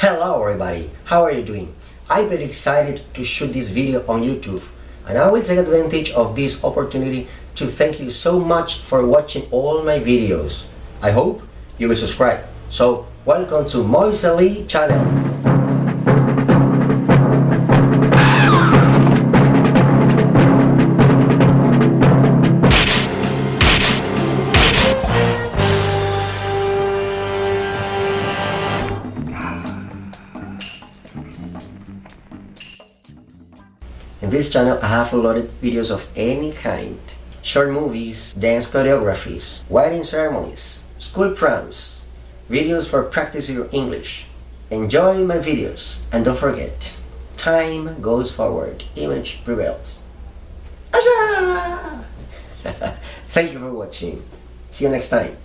Hello everybody, how are you doing? I'm very excited to shoot this video on YouTube and I will take advantage of this opportunity to thank you so much for watching all my videos. I hope you will subscribe. So welcome to Moise Lee channel. In this channel I have uploaded videos of any kind. Short movies, dance choreographies, wedding ceremonies, school proms, videos for practicing your English. Enjoy my videos and don't forget, time goes forward, image prevails. Thank you for watching. See you next time.